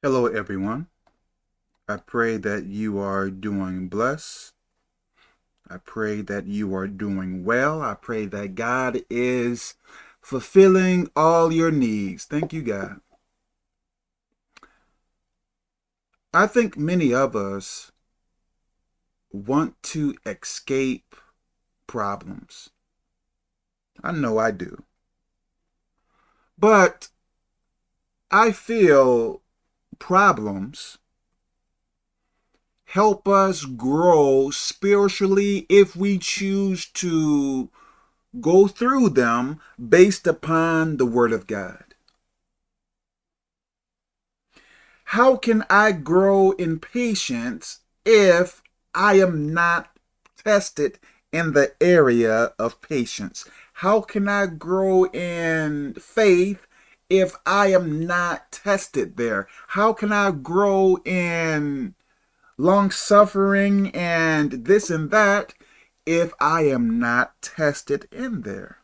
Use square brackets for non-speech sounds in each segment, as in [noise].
Hello, everyone. I pray that you are doing blessed. I pray that you are doing well. I pray that God is fulfilling all your needs. Thank you, God. I think many of us want to escape problems. I know I do. But I feel problems help us grow spiritually if we choose to go through them based upon the Word of God. How can I grow in patience if I am not tested in the area of patience? How can I grow in faith if I am not tested there? How can I grow in long suffering and this and that if I am not tested in there?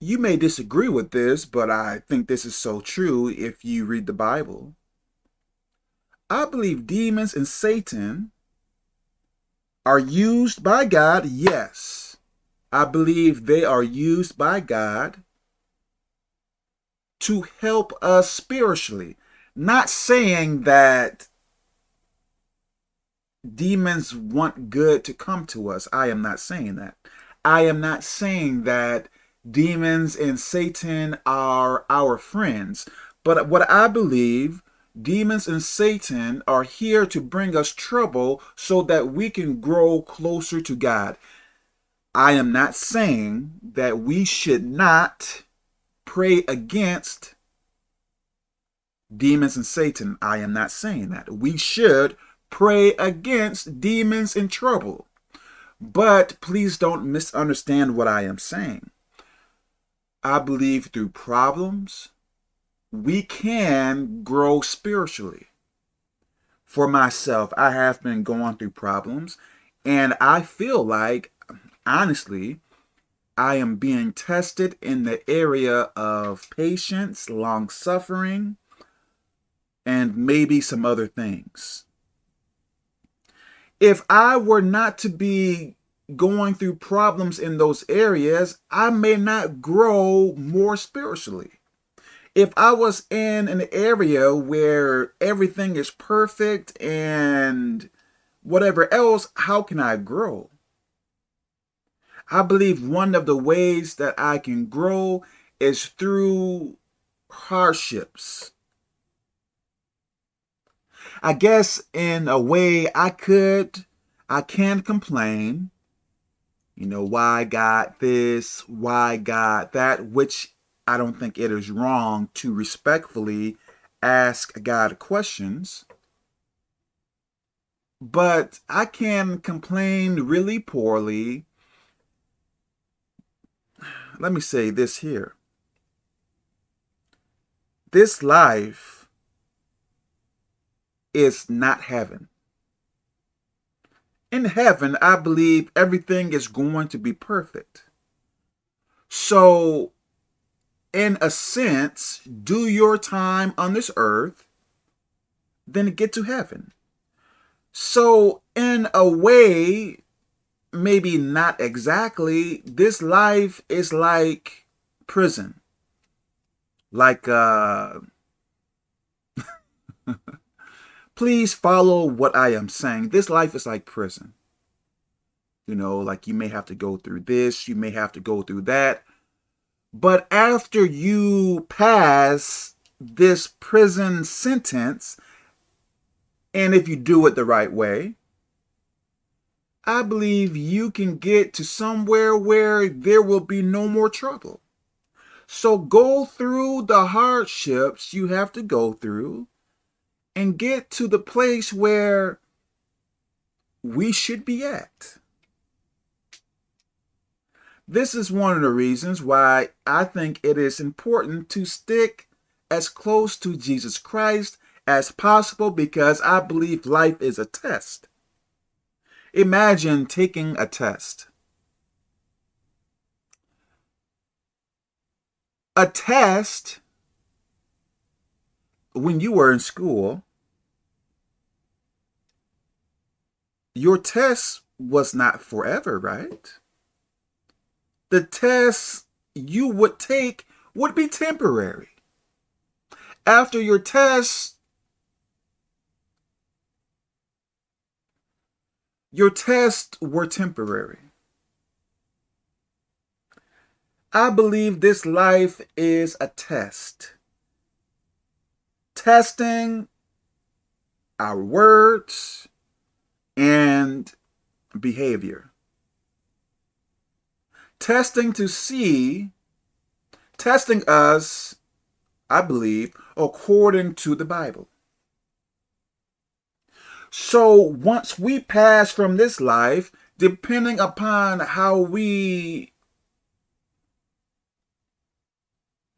You may disagree with this, but I think this is so true if you read the Bible. I believe demons and Satan are used by God, yes I believe they are used by God to help us spiritually. Not saying that demons want good to come to us. I am not saying that. I am not saying that demons and Satan are our friends. But what I believe, demons and Satan are here to bring us trouble so that we can grow closer to God. I am not saying that we should not pray against demons and Satan. I am not saying that. We should pray against demons in trouble. But please don't misunderstand what I am saying. I believe through problems, we can grow spiritually. For myself, I have been going through problems, and I feel like honestly, I am being tested in the area of patience, long suffering, and maybe some other things. If I were not to be going through problems in those areas, I may not grow more spiritually. If I was in an area where everything is perfect and whatever else, how can I grow? I believe one of the ways that I can grow is through hardships. I guess in a way I could, I can complain, you know, why God this, why God that, which I don't think it is wrong to respectfully ask God questions. But I can complain really poorly let me say this here. This life is not heaven. In heaven, I believe everything is going to be perfect. So, in a sense, do your time on this earth, then get to heaven. So, in a way, maybe not exactly. This life is like prison. Like, uh, [laughs] please follow what I am saying. This life is like prison. You know, like you may have to go through this, you may have to go through that. But after you pass this prison sentence, and if you do it the right way, I believe you can get to somewhere where there will be no more trouble. So go through the hardships you have to go through and get to the place where we should be at. This is one of the reasons why I think it is important to stick as close to Jesus Christ as possible because I believe life is a test. Imagine taking a test. a test when you were in school, your test was not forever, right? The test you would take would be temporary. After your test, your tests were temporary. I believe this life is a test. Testing our words and behavior. Testing to see, testing us, I believe, according to the Bible. So once we pass from this life, depending upon how we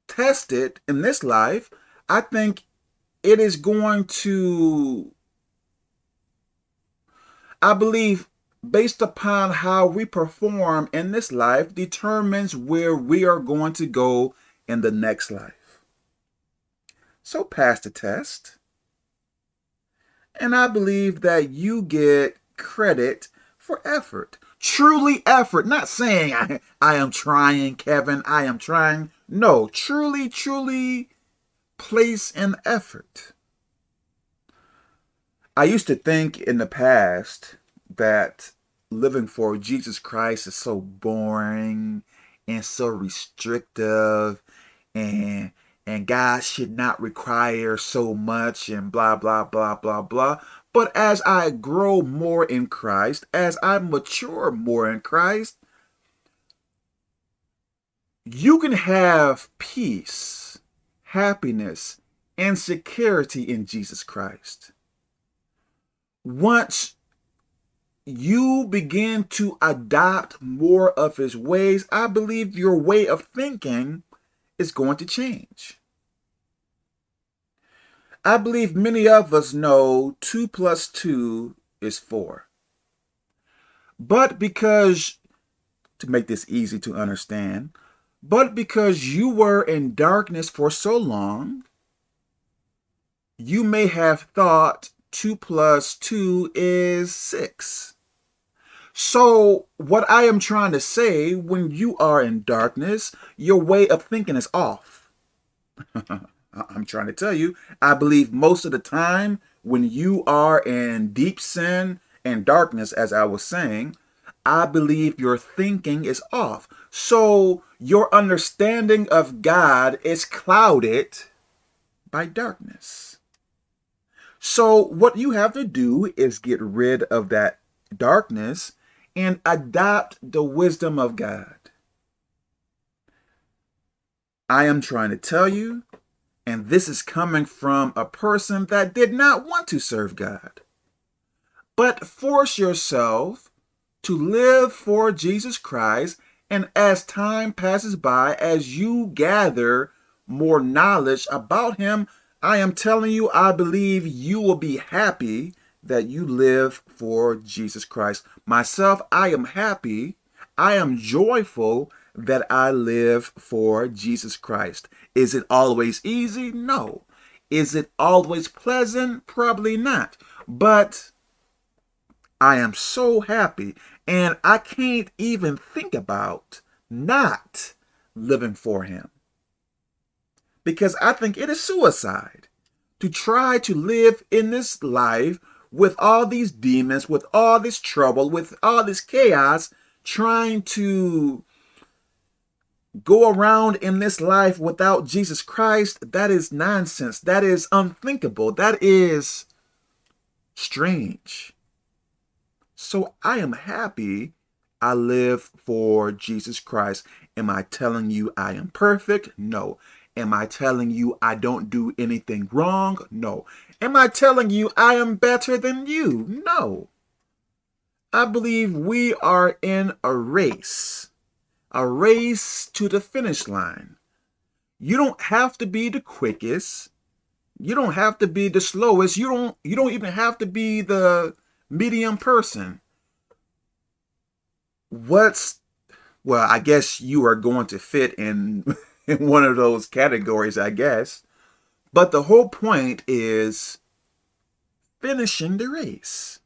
test it in this life, I think it is going to, I believe, based upon how we perform in this life, determines where we are going to go in the next life. So pass the test. And I believe that you get credit for effort. Truly effort. Not saying I, I am trying, Kevin, I am trying. No, truly, truly place an effort. I used to think in the past that living for Jesus Christ is so boring and so restrictive and and God should not require so much and blah, blah, blah, blah, blah. But as I grow more in Christ, as I mature more in Christ, you can have peace, happiness, and security in Jesus Christ. Once you begin to adopt more of his ways, I believe your way of thinking is going to change. I believe many of us know 2 plus 2 is 4. But because, to make this easy to understand, but because you were in darkness for so long, you may have thought 2 plus 2 is 6. So what I am trying to say, when you are in darkness, your way of thinking is off. [laughs] I'm trying to tell you, I believe most of the time when you are in deep sin and darkness, as I was saying, I believe your thinking is off. So your understanding of God is clouded by darkness. So what you have to do is get rid of that darkness and adopt the wisdom of God. I am trying to tell you and this is coming from a person that did not want to serve God. But force yourself to live for Jesus Christ. And as time passes by, as you gather more knowledge about him, I am telling you, I believe you will be happy that you live for Jesus Christ. Myself, I am happy. I am joyful that I live for Jesus Christ. Is it always easy? No. Is it always pleasant? Probably not. But I am so happy and I can't even think about not living for him. Because I think it is suicide to try to live in this life with all these demons, with all this trouble, with all this chaos, trying to go around in this life without Jesus Christ, that is nonsense. That is unthinkable. That is strange. So I am happy I live for Jesus Christ. Am I telling you I am perfect? No. Am I telling you I don't do anything wrong? No. Am I telling you I am better than you? No. I believe we are in a race a race to the finish line. You don't have to be the quickest. You don't have to be the slowest. You don't you don't even have to be the medium person. What's well, I guess you are going to fit in [laughs] in one of those categories, I guess. But the whole point is finishing the race.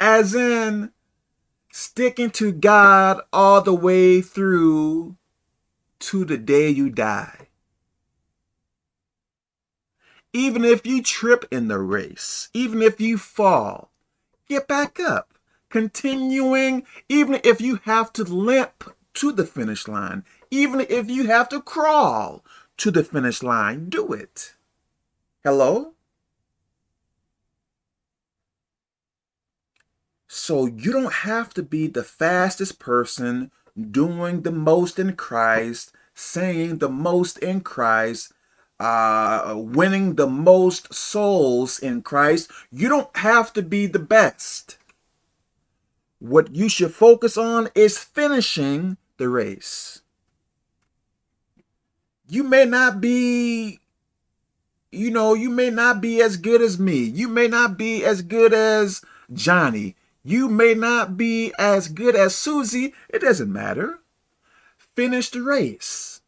As in sticking to God all the way through to the day you die. Even if you trip in the race, even if you fall, get back up. Continuing, even if you have to limp to the finish line, even if you have to crawl to the finish line, do it. Hello? So you don't have to be the fastest person doing the most in Christ, saying the most in Christ, uh, winning the most souls in Christ. You don't have to be the best. What you should focus on is finishing the race. You may not be, you know, you may not be as good as me. You may not be as good as Johnny. You may not be as good as Susie. It doesn't matter. Finish the race.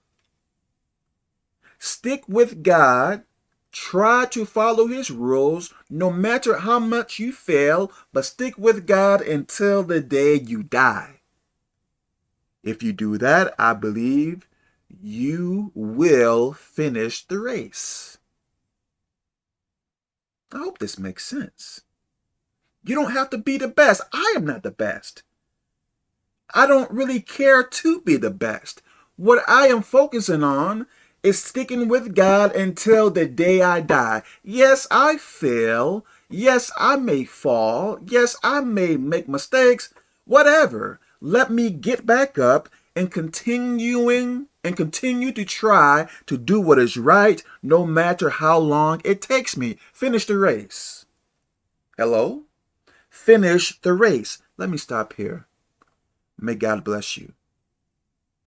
Stick with God. Try to follow his rules no matter how much you fail, but stick with God until the day you die. If you do that, I believe you will finish the race. I hope this makes sense. You don't have to be the best. I am not the best. I don't really care to be the best. What I am focusing on is sticking with God until the day I die. Yes, I fail. Yes, I may fall. Yes, I may make mistakes. Whatever. Let me get back up and continuing and continue to try to do what is right no matter how long it takes me. Finish the race. Hello? Finish the race. Let me stop here. May God bless you.